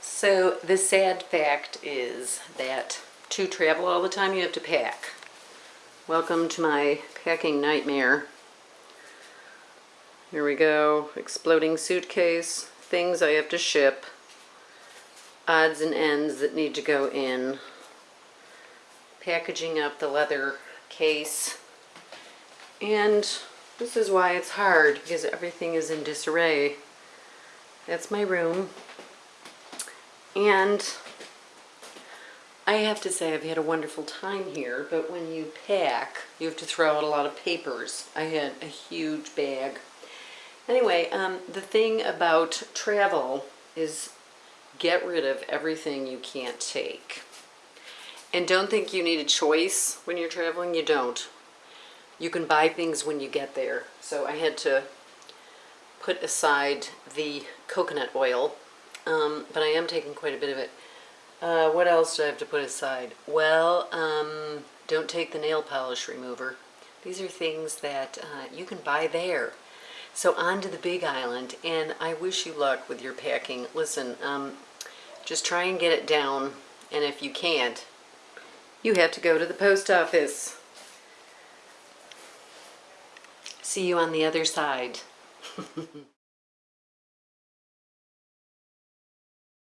So the sad fact is that to travel all the time, you have to pack. Welcome to my packing nightmare. Here we go, exploding suitcase, things I have to ship, odds and ends that need to go in, packaging up the leather case, and this is why it's hard, because everything is in disarray. That's my room. And I have to say I've had a wonderful time here, but when you pack, you have to throw out a lot of papers. I had a huge bag. Anyway, um, the thing about travel is get rid of everything you can't take. And don't think you need a choice when you're traveling, you don't. You can buy things when you get there. So I had to put aside the coconut oil um, but I am taking quite a bit of it. Uh, what else do I have to put aside? Well, um, don't take the nail polish remover. These are things that uh, you can buy there. So on to the big island, and I wish you luck with your packing. Listen, um, just try and get it down, and if you can't, you have to go to the post office. See you on the other side.